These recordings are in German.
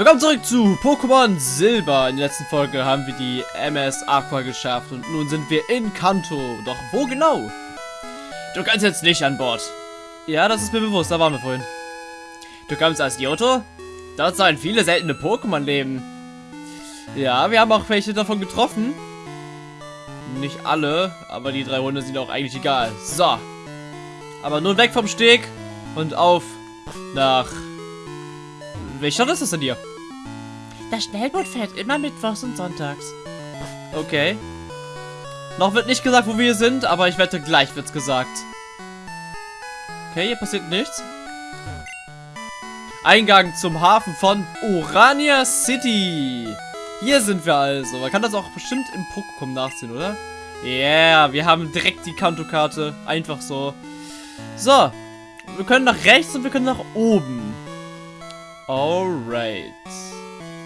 Willkommen zurück zu Pokémon Silber. In der letzten Folge haben wir die MS Aqua geschafft und nun sind wir in Kanto. Doch wo genau? Du kannst jetzt nicht an Bord. Ja, das ist mir bewusst, da waren wir vorhin. Du kommst als Yoto? Dort sollen viele seltene Pokémon leben. Ja, wir haben auch welche davon getroffen. Nicht alle, aber die drei Hunde sind auch eigentlich egal. So. Aber nun weg vom Steg und auf nach... Welche Stadt ist das denn hier? Das Schnellboot fährt immer mittwochs und sonntags. Okay. Noch wird nicht gesagt, wo wir sind, aber ich wette, gleich wird's gesagt. Okay, hier passiert nichts. Eingang zum Hafen von Orania City. Hier sind wir also. Man kann das auch bestimmt im Pokémon nachsehen, oder? Yeah, wir haben direkt die Kanto-Karte. Einfach so. So. Wir können nach rechts und wir können nach oben. Alright.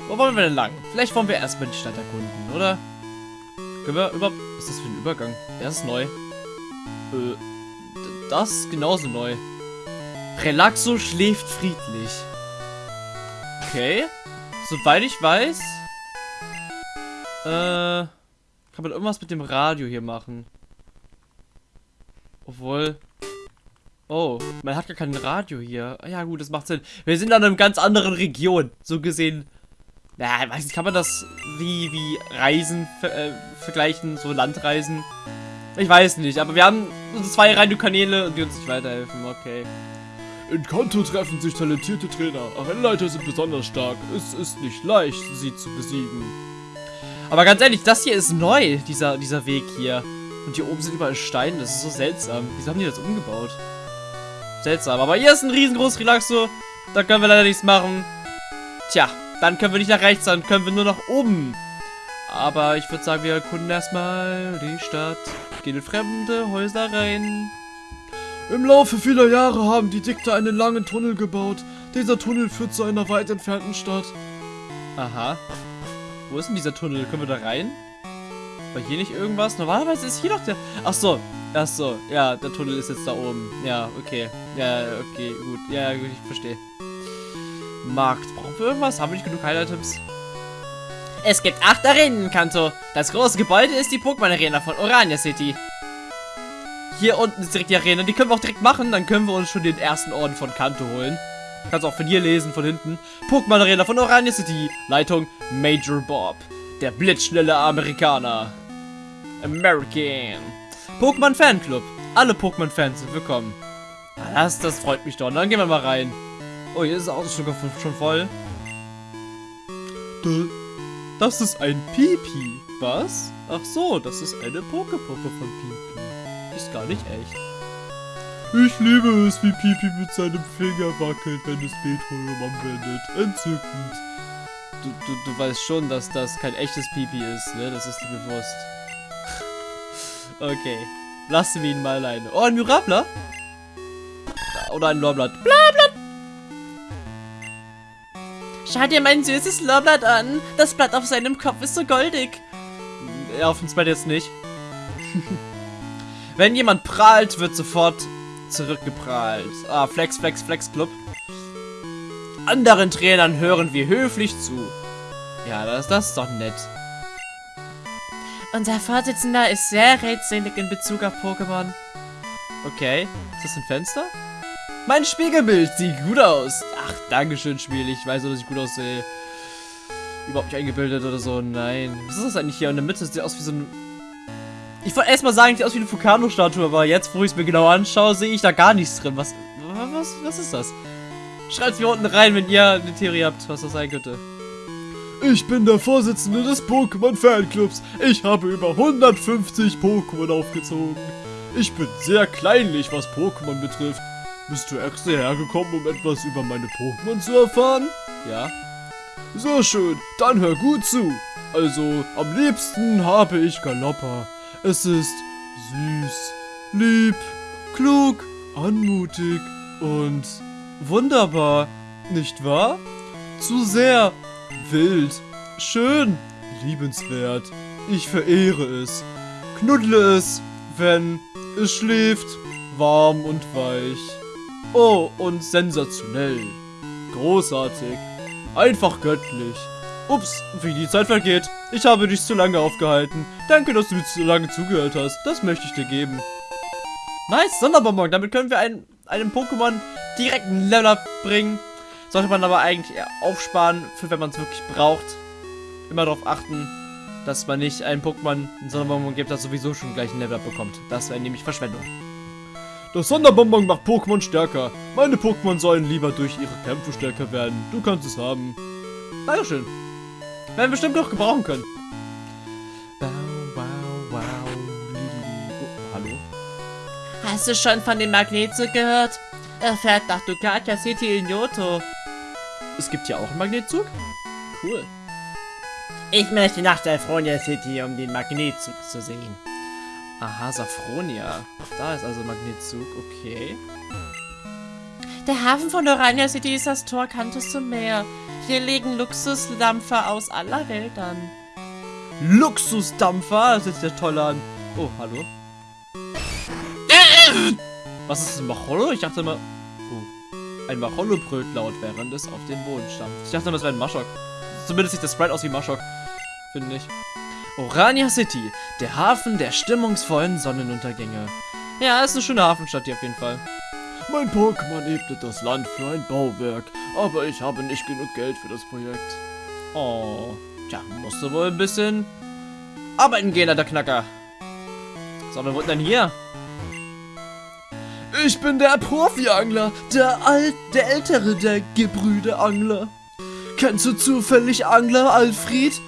Wo wollen wir denn lang? Vielleicht wollen wir erstmal die Stadt erkunden, oder? Können wir überhaupt... Was ist das für ein Übergang? Der ist neu. Äh, das ist genauso neu. Relaxo schläft friedlich. Okay. Soweit ich weiß... Äh... Kann man irgendwas mit dem Radio hier machen? Obwohl... Oh, man hat gar kein Radio hier. Ja gut, das macht Sinn. Wir sind an einer ganz anderen Region. So gesehen ja, weiß nicht, kann man das wie, wie Reisen äh, vergleichen, so Landreisen? Ich weiß nicht, aber wir haben zwei Radiokanäle und die uns nicht weiterhelfen, okay. In Kanto treffen sich talentierte Trainer. Arenaleiter sind besonders stark. Es ist nicht leicht, sie zu besiegen. Aber ganz ehrlich, das hier ist neu, dieser, dieser Weg hier. Und hier oben sind überall Steine, das ist so seltsam. Wieso haben die das umgebaut? Seltsam, aber hier ist ein riesengroßes Relaxo. Da können wir leider nichts machen. Tja, dann können wir nicht nach rechts, dann können wir nur nach oben. Aber ich würde sagen, wir erkunden erstmal die Stadt. Gehen in fremde Häuser rein. Im Laufe vieler Jahre haben die Dikter einen langen Tunnel gebaut. Dieser Tunnel führt zu einer weit entfernten Stadt. Aha. Wo ist denn dieser Tunnel? Können wir da rein? War hier nicht irgendwas? Normalerweise ist hier doch der... Ach so. Ach so. Ja, der Tunnel ist jetzt da oben. Ja, okay. Ja, okay, gut. Ja, gut, ich verstehe. Markt. Brauchen wir irgendwas? Haben wir nicht genug Highlight-Items? Es gibt acht Arenen in Kanto. Das große Gebäude ist die Pokémon-Arena von Orania City. Hier unten ist direkt die Arena. Die können wir auch direkt machen. Dann können wir uns schon den ersten Orden von Kanto holen. Kannst auch von hier lesen, von hinten. Pokémon-Arena von Orania City. Leitung Major Bob. Der blitzschnelle Amerikaner. American. Pokémon Fanclub. Alle Pokémon-Fans sind willkommen. Das, das freut mich doch. Dann gehen wir mal rein. Oh, hier ist das Auto schon voll. Das ist ein Pipi. Was? Ach so, das ist eine Pokepuppe von Pipi. Die ist gar nicht echt. Ich liebe es, wie Pipi mit seinem Finger wackelt, wenn es Metronom anwendet. Entzückend. Du, du, du weißt schon, dass das kein echtes Pipi ist, ne? Das ist dir bewusst. okay. Lassen wir ihn mal alleine. Oh, ein Mirabler? Oder ein Lorblatt. Blablatt. Schau dir mein süßes Lorblatt an. Das Blatt auf seinem Kopf ist so goldig. Ja, auf uns beide jetzt nicht. Wenn jemand prahlt, wird sofort zurückgeprahlt. Ah, Flex, Flex, Flex Club. Anderen Trainern hören wir höflich zu. Ja, das, das ist doch nett. Unser Vorsitzender ist sehr rätselig in Bezug auf Pokémon. Okay. Ist das ein Fenster? Mein Spiegelbild sieht gut aus. Ach, Dankeschön, Spiel. Ich weiß nur, dass ich gut aussehe. Überhaupt nicht eingebildet oder so. Nein. Was ist das eigentlich hier in der Mitte? Das sieht aus wie so ein... Ich wollte erstmal sagen, sieht aus wie eine Fukano-Statue, aber jetzt, wo ich es mir genau anschaue, sehe ich da gar nichts drin. Was, was, was ist das? Schreibt mir unten rein, wenn ihr eine Theorie habt, was das sein könnte. Ich bin der Vorsitzende des Pokémon-Fanclubs. Ich habe über 150 Pokémon aufgezogen. Ich bin sehr kleinlich, was Pokémon betrifft. Bist du extra hergekommen, um etwas über meine Pokémon zu erfahren? Ja. Sehr schön, dann hör gut zu. Also, am liebsten habe ich Galoppa. Es ist süß, lieb, klug, anmutig und wunderbar, nicht wahr? Zu sehr wild, schön, liebenswert. Ich verehre es. Knuddle es, wenn es schläft, warm und weich. Oh, und sensationell. Großartig. Einfach göttlich. Ups, wie die Zeit vergeht. Ich habe dich zu lange aufgehalten. Danke, dass du mir zu lange zugehört hast. Das möchte ich dir geben. Nice, Sonderbonbon. Damit können wir einen, einem Pokémon direkt einen Level up bringen. Sollte man aber eigentlich eher aufsparen, für wenn man es wirklich braucht. Immer darauf achten, dass man nicht einem Pokémon einen Sonderbonbon gibt, das sowieso schon gleich ein Level up bekommt. Das wäre nämlich Verschwendung. Das Sonderbonbon macht Pokémon stärker. Meine Pokémon sollen lieber durch ihre Kämpfe stärker werden. Du kannst es haben. Dankeschön. Werden wir bestimmt noch gebrauchen können. Oh, hallo? Hast du schon von dem Magnetzug gehört? Er fährt nach Ducatia City in Johto. Es gibt hier auch einen Magnetzug? Cool. Ich möchte nach Safronia City, um den Magnetzug zu sehen. Aha, Safronia. Da ist also Magnetzug, okay. Der Hafen von Orania City ist das Tor Kantos zum Meer. Hier legen Luxusdampfer aus aller Welt an. Luxusdampfer, das ist ja toll an. Oh, hallo. Was ist ein Macholo? Ich dachte immer... Oh. Ein Macholo brüllt laut, während es auf den Boden stampft. Ich dachte immer, das wäre ein Maschok. Zumindest sieht das Sprite aus wie Maschok. Finde ich. Orania City, der Hafen der stimmungsvollen Sonnenuntergänge. Ja, ist eine schöne Hafenstadt hier auf jeden Fall. Mein Pokémon ebnet das Land für ein Bauwerk, aber ich habe nicht genug Geld für das Projekt. Oh, tja, musst du wohl ein bisschen arbeiten gehen, alter Knacker. So, wer wohnt denn hier? Ich bin der Profi-Angler, der alt, der ältere der Gebrüder-Angler. Kennst du zufällig Angler Alfred?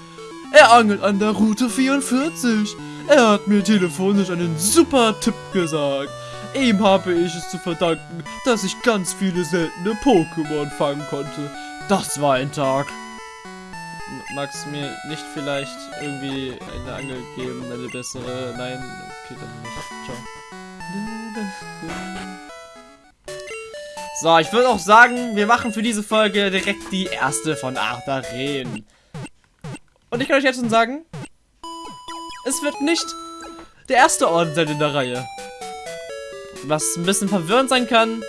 Er angelt an der Route 44. Er hat mir telefonisch einen super Tipp gesagt. Ihm habe ich es zu verdanken, dass ich ganz viele seltene Pokémon fangen konnte. Das war ein Tag. Magst du mir nicht vielleicht irgendwie eine Angel geben, eine bessere? Nein, okay, dann nicht. Ciao. So, ich würde auch sagen, wir machen für diese Folge direkt die erste von Artaren. Und ich kann euch jetzt schon sagen, es wird nicht der erste Orden sein in der Reihe. Was ein bisschen verwirrend sein kann,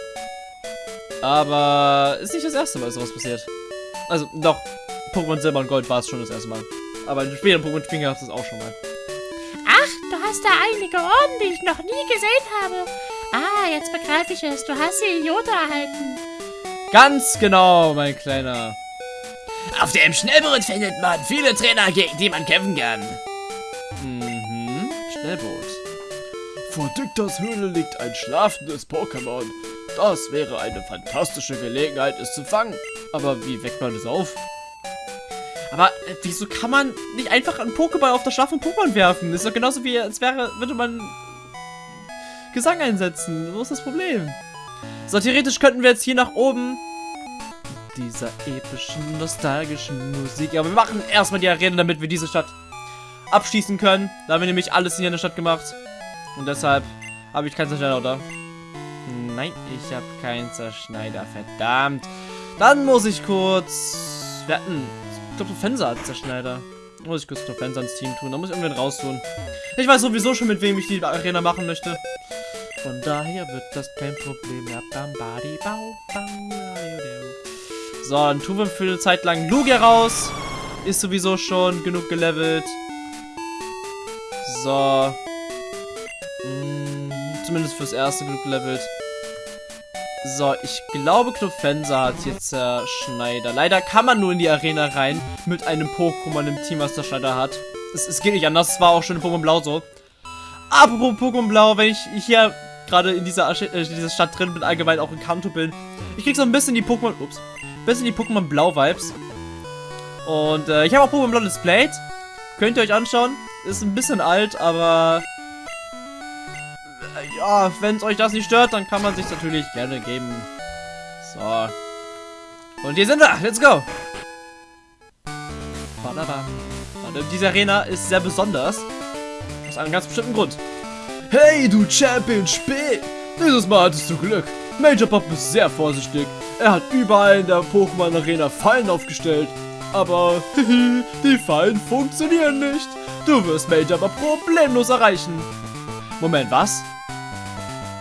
aber ist nicht das erste Mal, dass sowas passiert. Also, doch, Pokémon Silber und Gold war es schon das erste Mal. Aber in späteren Pokémon Spielen gab es das auch schon mal. Ach, du hast da einige Orden, die ich noch nie gesehen habe. Ah, jetzt begreife ich es. Du hast die Idiota erhalten. Ganz genau, mein Kleiner. Auf dem Schnellboot findet man viele Trainer, gegen die man kämpfen kann. Mhm, Schnellboot. Vor Dictas Höhle liegt ein schlafendes Pokémon. Das wäre eine fantastische Gelegenheit, es zu fangen. Aber wie weckt man das auf? Aber äh, wieso kann man nicht einfach einen Pokéball auf das schlafende Pokémon werfen? Das ist doch genauso wie, als wäre, würde man Gesang einsetzen. Wo ist das Problem? So, theoretisch könnten wir jetzt hier nach oben dieser epischen, nostalgischen Musik. Aber wir machen erstmal die Arena, damit wir diese Stadt abschließen können. Da haben wir nämlich alles hier in der Stadt gemacht. Und deshalb habe ich keinen Zerschneider, oder? Nein, ich habe keinen Zerschneider. Verdammt. Dann muss ich kurz... Wir hatten... Ich glaube, Fenster hat Zerschneider. Muss ich kurz Fenster ins Team tun. Da muss ich irgendwen raustun. Ich weiß sowieso schon, mit wem ich die Arena machen möchte. Von daher wird das kein Problem. So, dann tun wir für eine Zeit lang Lugia raus. Ist sowieso schon genug gelevelt. So. Hm, zumindest fürs erste genug gelevelt. So, ich glaube, Knofensa hat jetzt der Schneider. Leider kann man nur in die Arena rein mit einem Pokémon im Team, was der Schneider hat. Es, es geht nicht anders. Es war auch schon in Pokémon Blau so. Apropos Pokémon Blau, wenn ich hier gerade in dieser, äh, dieser Stadt drin bin, allgemein auch in Kanto bin, ich krieg so ein bisschen die Pokémon, ups, bisschen die Pokémon Blau Vibes. Und äh, ich habe auch Pokémon Blau displayed. Könnt ihr euch anschauen. Ist ein bisschen alt, aber äh, ja, wenn es euch das nicht stört, dann kann man sich natürlich gerne geben. So. Und hier sind wir. Let's go. Und diese Arena ist sehr besonders. Aus einem ganz bestimmten Grund. Hey, du Champion Spee! Dieses Mal hattest du Glück. Major Pop ist sehr vorsichtig. Er hat überall in der Pokémon Arena Fallen aufgestellt. Aber, die Fallen funktionieren nicht. Du wirst Major Pop problemlos erreichen. Moment, was?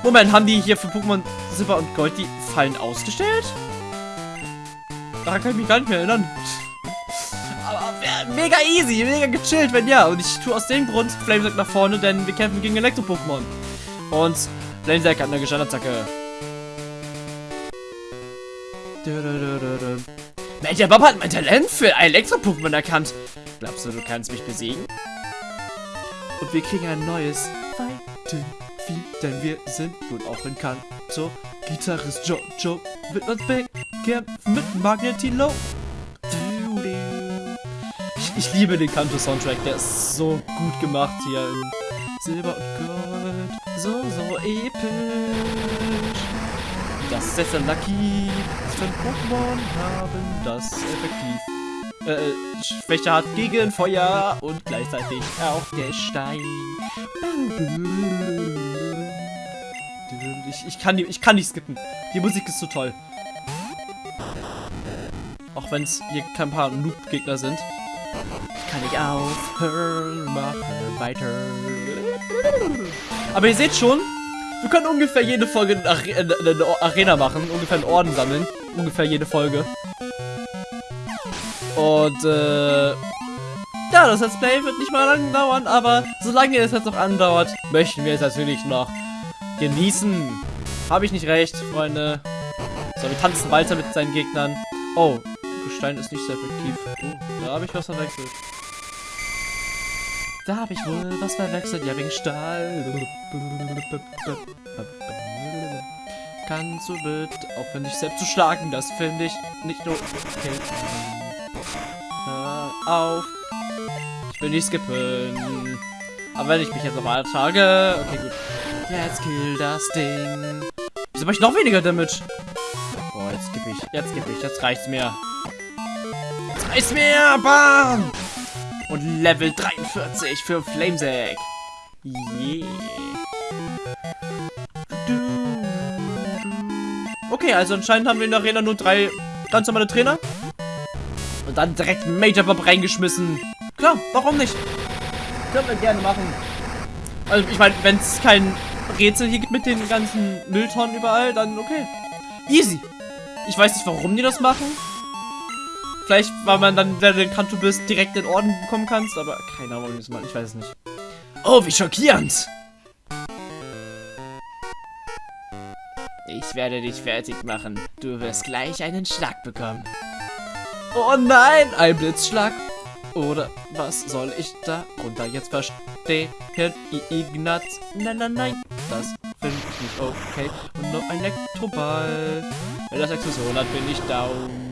Moment, haben die hier für Pokémon Silber und Gold die Fallen ausgestellt? Daran kann ich mich gar nicht mehr erinnern. Aber mega easy, mega gechillt, wenn ja. Und ich tue aus dem Grund Flamesack nach vorne, denn wir kämpfen gegen Elektro-Pokémon. Und Flamesack hat eine Gestandattacke. Major Bob hat mein Talent für Elektro-Pokémon erkannt. Glaubst du, du kannst mich besiegen? Und wir kriegen ein neues Fighting viel, denn wir sind wohl auch in Kanto. Gitarrist Jojo wird uns bekämpfen mit Magnetilo. Ich, ich liebe den Kanto-Soundtrack, der ist so gut gemacht hier in Silber und Gold. So, so episch. Das ist. Was für ein Pokémon haben das effektiv? Äh, Schwäche hat gegen Feuer und gleichzeitig auch Gestein. Ich, ich, kann, die- ich kann nicht skippen. Die Musik ist so toll. Auch wenn es hier kein paar Noob-Gegner sind. Kann ich aufhören, mache weiter. Aber ihr seht schon, wir können ungefähr jede Folge eine, Are eine, eine Arena machen, ungefähr einen Orden sammeln. Ungefähr jede Folge. Und, äh, ja, das Let's Play wird nicht mal lang dauern, aber solange es jetzt noch andauert, möchten wir es natürlich noch genießen. Habe ich nicht recht, Freunde? So, wir tanzen weiter mit seinen Gegnern. Oh, Gestein ist nicht sehr effektiv. Oh, da habe ich was verwechselt. Da habe ich wohl was verwechselt. Ja, wegen Stahl. Kannst du bitte aufhören, dich selbst zu schlagen? Das finde ich nicht nur okay. Hör auf. Ich will nicht skippen. Aber wenn ich mich jetzt nochmal tage... Okay, gut. Jetzt kill das Ding. Wieso mache ich noch weniger Damage? Boah, jetzt skippe ich. Jetzt skippe ich. Jetzt reicht's mir. Jetzt reicht's mir. Bam! Und Level 43 für Flamesack. Yeah. Okay, also anscheinend haben wir in der Arena nur drei ganz normale Trainer. Und dann direkt Major Bob reingeschmissen. Klar, warum nicht? Können wir gerne machen. Also ich meine, wenn es kein Rätsel hier gibt mit den ganzen Mülltonnen überall, dann okay. Easy. Ich weiß nicht, warum die das machen. Vielleicht, weil man dann, wenn du den Kanto bist, direkt in den Orden bekommen kannst, aber keine Ahnung. Ich weiß es nicht. Oh, wie schockierend. Ich werde dich fertig machen. Du wirst gleich einen Schlag bekommen. Oh nein, ein Blitzschlag. Oder was soll ich darunter jetzt verstehen? Ignaz? Nein, nein, nein. Das finde ich nicht okay. Und noch ein Elektroball. Wenn das Explosion hat, bin ich down.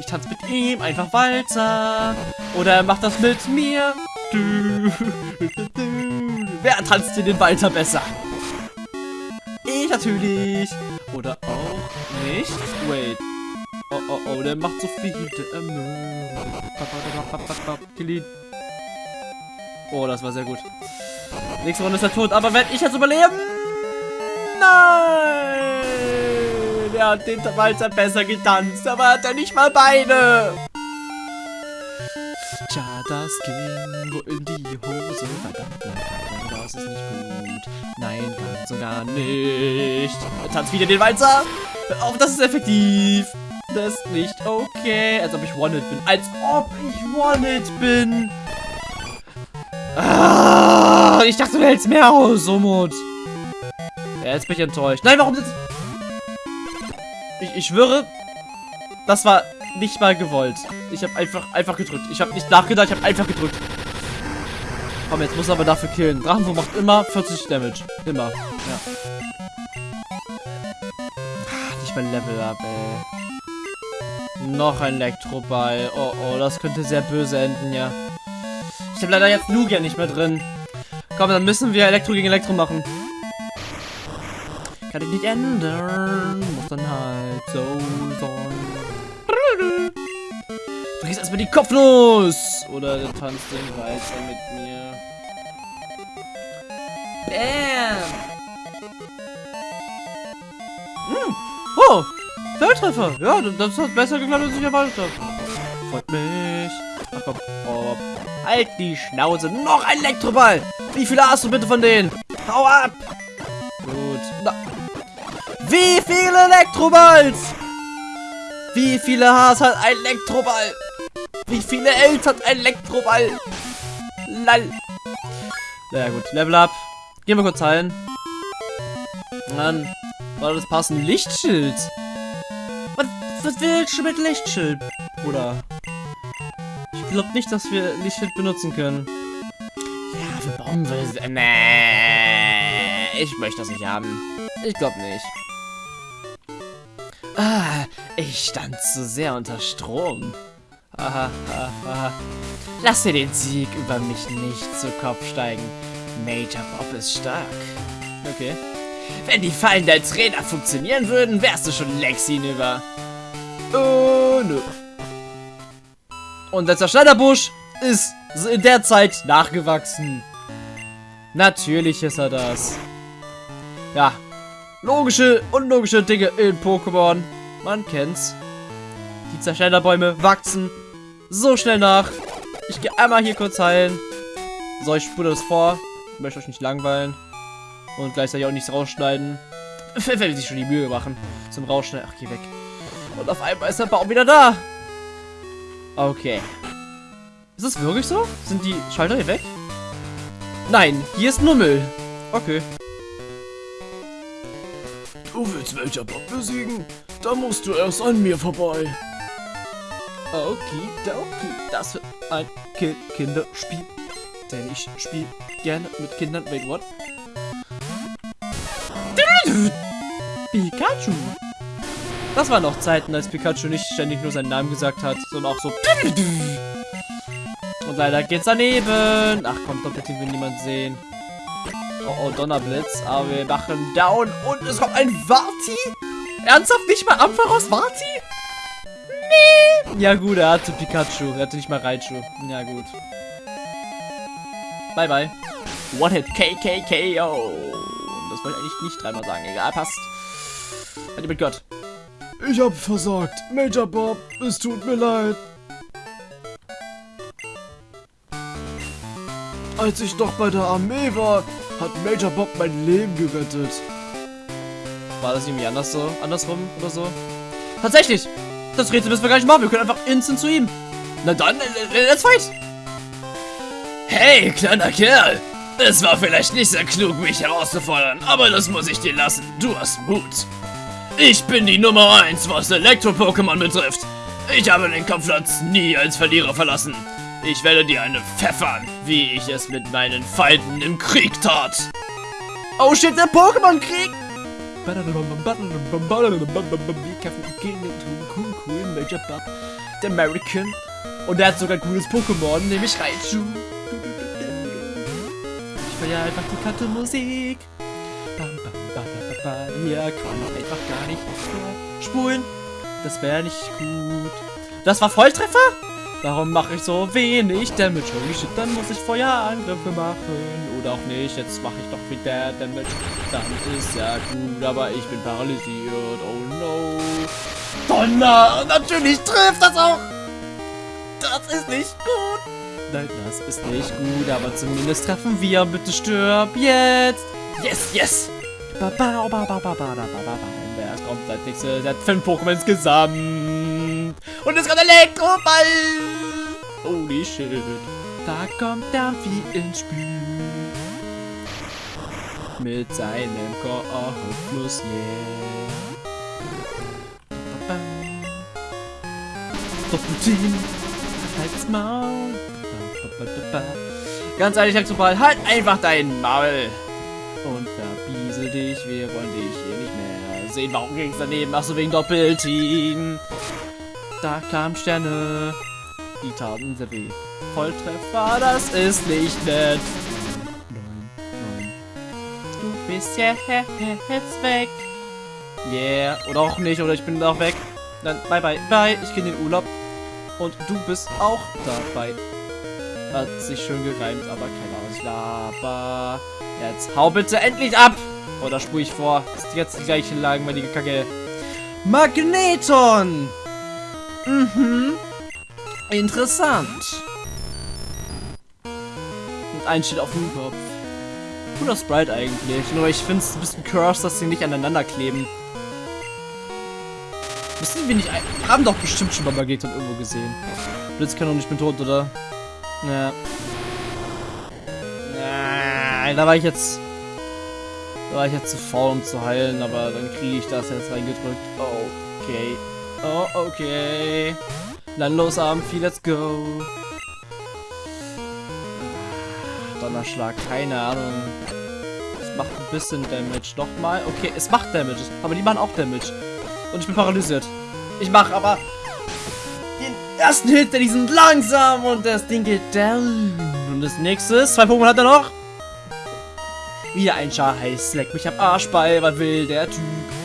Ich tanze mit ihm einfach Walzer. Oder er macht das mit mir. Wer tanzt hier den Walzer besser? Ich natürlich. Oder auch nicht. Wait. Oh, oh, oh, der macht so viel. Kill ihn. Oh, das war sehr gut. Nächste Runde ist er tot, aber werde ich jetzt überleben? Nein! Er hat den Walzer besser getanzt, aber hat er nicht mal Beine. Tja, das ging wohl in die Hose. Das ist nicht gut. Nein, ganz und gar nicht. Tanzt wieder den Walzer. Auf, das ist effektiv. Das ist nicht okay. Als ob ich One-Hit bin. Als ob ich One-Hit bin. Ah, ich dachte, du hältst mehr aus, Somut. Ja, jetzt bin ich enttäuscht. Nein, warum sitzt... Ich, ich schwöre, das war nicht mal gewollt. Ich habe einfach, einfach gedrückt. Ich habe nicht nachgedacht, ich habe einfach gedrückt. Komm, jetzt muss er aber dafür killen. Drachenwurm macht immer 40 Damage. Immer. Ja. Ah, Nicht mal Level up, ey. Noch ein Elektroball. Oh, oh, das könnte sehr böse enden, ja. Ich habe leider jetzt Lugia nicht mehr drin. Komm, dann müssen wir Elektro gegen Elektro machen. Kann ich nicht ändern. Muss dann halt so sein. Du gehst erstmal die Kopfnuss! Oder du tanzt den weiter mit mir. Bam! Hm. Oh! Feldtreffer! Ja, das hat besser geklappt, als ich erwartet habe. Freut mich. Ach komm. Oh. Halt die Schnauze. Noch ein Elektroball! Wie viele hast du bitte von denen? Hau ab! Gut. Na. Wie viele Elektroballs? Wie viele Haars hat ein Elektroball? Wie viele Ls hat ein Elektroball? Lall. Naja gut, Level up. Gehen wir kurz heilen. Mann, war das passend? Lichtschild. Was, was willst du mit Lichtschild, Bruder? Ich glaube nicht, dass wir Lichtschild benutzen können. Ja, für Bomben. Nee, ich möchte das nicht haben. Ich glaube nicht. Ah, ich stand zu sehr unter Strom. Aha, aha, aha. Lass dir den Sieg über mich nicht zu Kopf steigen. Major Bob ist stark. Okay. Wenn die Fallen der Trainer funktionieren würden, wärst du schon längst hinüber. Oh, nö. Und der Zerschneiderbusch ist in der Zeit nachgewachsen. Natürlich ist er das. Ja. Logische, unlogische Dinge in Pokémon. Man kennt's. Die Zerschneiderbäume wachsen so schnell nach. Ich gehe einmal hier kurz heilen. So, ich spule das vor. Ich möchte euch nicht langweilen. Und gleichzeitig auch nichts rausschneiden. Wenn sich schon die Mühe machen. Zum Rausschneiden. Ach, geh weg. Und auf einmal ist der Baum wieder da. Okay. Ist das wirklich so? Sind die Schalter hier weg? Nein, hier ist nur Müll. Okay. Du willst Major Bob besiegen? Dann musst du erst an mir vorbei. Okidoki. Das wird ein Ki Kinderspiel. Denn ich spiele gerne mit Kindern. Wait, what? Pikachu. Das waren noch Zeiten, als Pikachu nicht ständig nur seinen Namen gesagt hat, sondern auch so. Und leider geht's daneben. Ach komm, Doppelteam will niemand sehen. Oh, oh, Donnerblitz. Aber wir machen down und es kommt ein Vati? Ernsthaft nicht mal Ampharos Vati? Nee. Ja gut, er hatte Pikachu. Er hatte nicht mal Raichu. Ja gut. Bye bye. One Hit KKKO. Das wollte ich eigentlich nicht dreimal sagen. Egal, passt. Hat mit Gott. Ich hab versagt. Major Bob, es tut mir leid. Als ich noch bei der Armee war, hat Major Bob mein Leben gerettet. War das irgendwie anders so? Andersrum oder so? Tatsächlich! Das Rätsel müssen wir gar nicht machen. Wir können einfach instant zu ihm. Na dann, äh, let's fight! Hey, kleiner Kerl! Es war vielleicht nicht sehr klug, mich herauszufordern, aber das muss ich dir lassen. Du hast Mut. Ich bin die Nummer 1, was Elektro-Pokémon betrifft. Ich habe den Kampfplatz nie als Verlierer verlassen. Ich werde dir eine pfeffern, wie ich es mit meinen Feinden im Krieg tat. Oh shit, der Pokémon-Krieg! Major Bob, der American. Und der hat sogar ein cooles Pokémon, nämlich Raichu. Ich feiere einfach die Kartenmusik. Hier kann man einfach gar nicht spulen. Das wäre nicht gut. Das war Volltreffer? Warum mache ich so wenig Damage? Holy shit, dann muss ich Feuerangriffe machen. Oder auch nicht, jetzt mache ich doch wieder Damage. Dann ist ja gut, aber ich bin paralysiert. Oh no. Donner! Natürlich trifft das auch! Das ist nicht gut! Nein, das ist nicht gut, aber zumindest treffen wir. Bitte stirb jetzt! Yes, yes! Baba, ba, ba, ba, ba, ba, ba, ba, ba, ba. Wer kommt als nächstes? Er hat fünf Pokémon insgesamt. Und es kommt Elektroball! Holy shit. Da kommt Dampfi ins Spiel. Mit seinem Kosmos, yeah. Doppelteam. Halt's Maul. Ganz ehrlich, Elektroball, halt einfach dein Maul. Und verbiese dich, wir wollen dich hier nicht mehr sehen. Warum ging's daneben? Achso, wegen Doppelteam. Da kamen Sterne. Die taten sehr weh. Volltreffer, das ist nicht nett. Neun, neun. Du bist ja jetzt weg. Yeah. Oder auch nicht, oder ich bin auch weg. Dann bye bye bye. Ich gehe in den Urlaub. Und du bist auch dabei. Hat sich schön gereimt, aber keine Ahnung, laber. Jetzt hau bitte endlich ab! Oder spur ich vor? Ist jetzt die gleiche langweilige Kacke. Magneton! Mhm. Interessant. Und ein steht auf dem Kopf. Cooler Sprite eigentlich. Nur ich finde es ein bisschen cursed, dass sie nicht aneinander kleben. Müssen wir nicht... haben doch bestimmt schon mal Magneton irgendwo gesehen. Blitzkanone, ich bin tot, oder? Ja. Nein, da war ich jetzt... Da war ich jetzt zu faul, um zu heilen, aber dann kriege ich das jetzt reingedrückt. Okay. Oh, okay. Dann los, Amphi, let's go. Donnerschlag, keine Ahnung. Es macht ein bisschen Damage. Nochmal. Okay, es macht Damage. Aber die machen auch Damage. Und ich bin paralysiert. Ich mache aber den ersten Hit, denn die sind langsam und das Ding geht down. Und das nächste ist, zwei Pokémon hat er noch. Wieder ein Scheiß. Leck mich am Arschball. Was will der Typ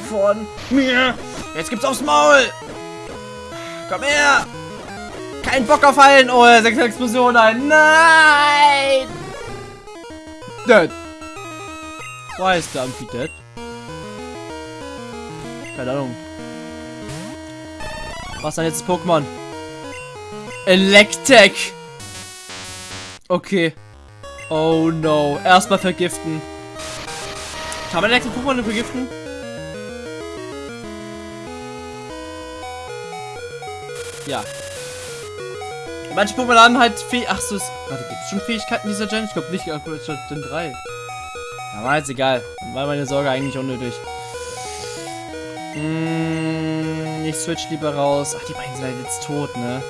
von mir? Jetzt gibt's aufs Maul. Komm her. Kein Bock auf Heilen. Oh, sechs Explosionen. Nein. Dead. Why ist der Amphi dead? Keine Ahnung. Was ist denn jetzt das Pokémon? Electek. Okay. Oh no. Erstmal vergiften. Kann man Electek Pokémon vergiften? Ja. Manche Pokémon haben halt Fäh... Ach so, ist... Gibt es schon Fähigkeiten dieser Gen? Ich glaube nicht, aber es schon Gen 3. Ja, war jetzt egal. War meine Sorge eigentlich unnötig. Mm, ich switch lieber raus. Ach, die beiden sind halt jetzt tot, ne?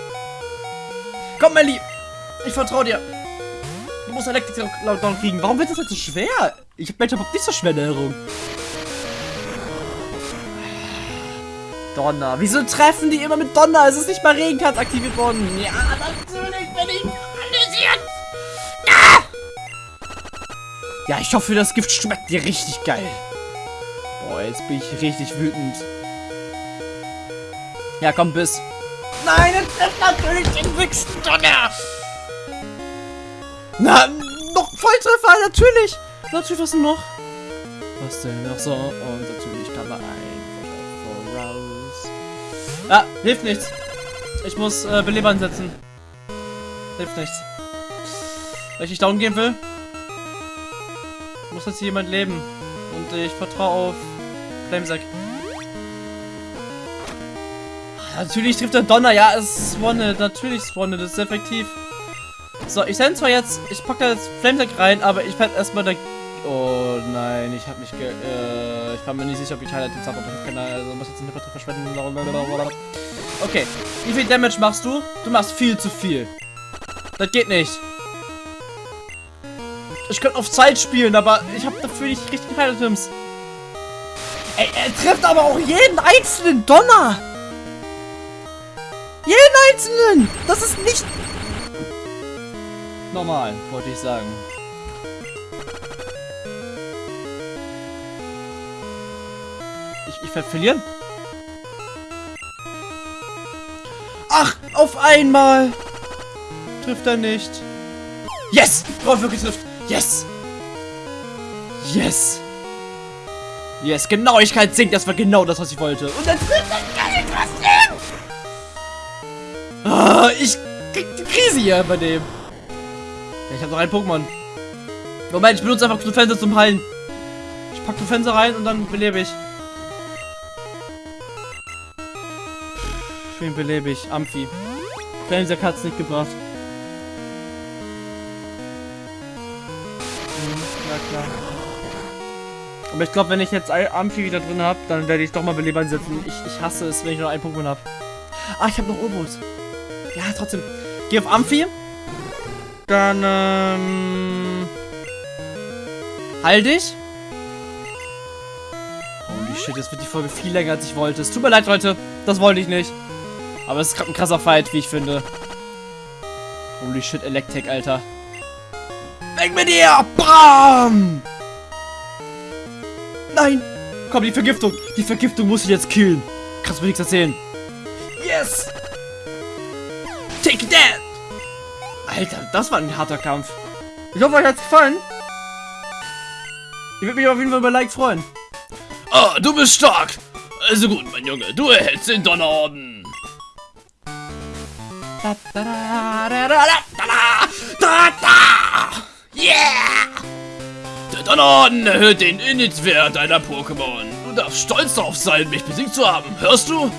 Komm, Melly! Ich vertraue dir! Du musst Elektrik Lockdown kriegen. Warum wird das jetzt so schwer? Ich hab Mensch überhaupt nicht so schwer in Erinnerung. Donner. Wieso treffen die immer mit Donner? Es ist nicht mal Regenkatz aktiviert worden. Ja, natürlich bin ich analysiert. Ah! Ja, ich hoffe, das Gift schmeckt dir richtig geil. Boah, jetzt bin ich richtig wütend. Ja, komm, bis. Nein, er trifft natürlich den höchsten Donner. Na, noch Volltreffer, natürlich. Natürlich, was denn noch? Was denn noch so? Und natürlich Ah, hilft nichts. Ich muss äh, Belebern setzen. Hilft nichts. Weil ich nicht down gehen will, muss jetzt jemand leben. Und ich vertraue auf Flamesack. Natürlich trifft der Donner. Ja, es ist One. Natürlich One. Das ist effektiv. So, ich sende zwar jetzt, ich packe jetzt Flamesack rein, aber ich werde erstmal da. Oh nein, ich habe mich ge. Äh, ich war mir nicht sicher, ob ich Highlight habe keine. Also muss jetzt einen Hipper verschwenden. Okay, wie viel Damage machst du? Du machst viel zu viel. Das geht nicht. Ich könnte auf Zeit spielen, aber ich habe dafür nicht richtig Highlight-Items. Ey, er trifft aber auch jeden einzelnen Donner. Jeden einzelnen. Das ist nicht normal, wollte ich sagen. Ich, werde verlieren. Ach, auf einmal. Trifft er nicht. Yes! Drauf wirklich trifft. Yes! Yes! Yes, Genauigkeit sinkt. Das war genau das, was ich wollte. Und dann trifft er gar nicht trotzdem! Ah, ich krieg die Krise hier bei dem. Ich habe noch ein Pokémon. Moment, ich benutze einfach Fenster zum Heilen. Ich pack Fenster rein und dann belebe ich. Wen belebe ich? Amphi. Flamesack hat's nicht gebracht. Hm, ja klar. Aber ich glaube, wenn ich jetzt Amphi wieder drin habe, dann werde ich doch mal Beleber einsetzen. Ich, ich hasse es, wenn ich noch ein Pokémon habe. Ah, ich habe noch Urbos. Ja, trotzdem. Geh auf Amphi. Dann, ähm... Heil dich. Holy shit, jetzt wird die Folge viel länger, als ich wollte. Es tut mir leid, Leute. Das wollte ich nicht. Aber es ist gerade ein krasser Fight, wie ich finde. Holy shit, Electek, Alter. Weg mit dir! Bam! Nein! Komm, die Vergiftung! Die Vergiftung muss ich jetzt killen. Kannst mir nichts erzählen. Yes! Take that! Alter, das war ein harter Kampf. Ich hoffe, euch hat's gefallen. Ich würde mich auf jeden Fall über Like freuen. Ah, du bist stark. Also gut, mein Junge, du erhältst den Donnerorden. Yeah! Der Donnerorden erhöht den Init-Wert deiner Pokémon. Du darfst stolz darauf sein, mich besiegt zu haben. Hörst du?